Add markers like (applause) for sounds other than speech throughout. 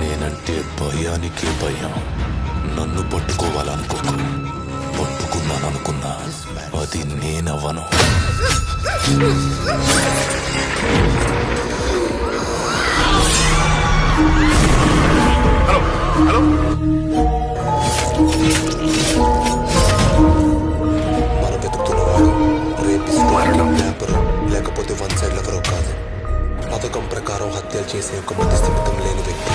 నేనంటే భయానికి భయం. నన్ను పట్టుకోవాలనుకోకు. పట్టుకున్నాననుకున్నా. అది నేనవ్వను. చేసే ఒక మధ్యస్థిమితం లేని వ్యక్తి.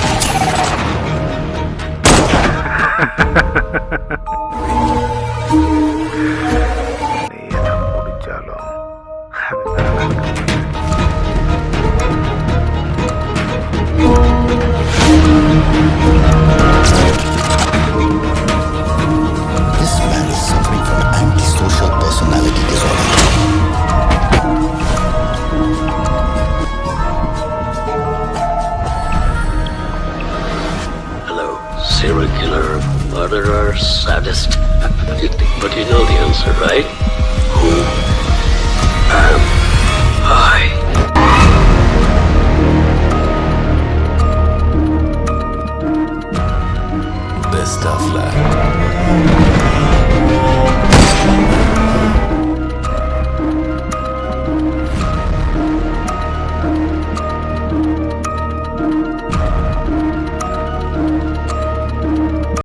(laughs) serial killer, murderer, sadist? but you know the answer, right? Who am I? Best of luck.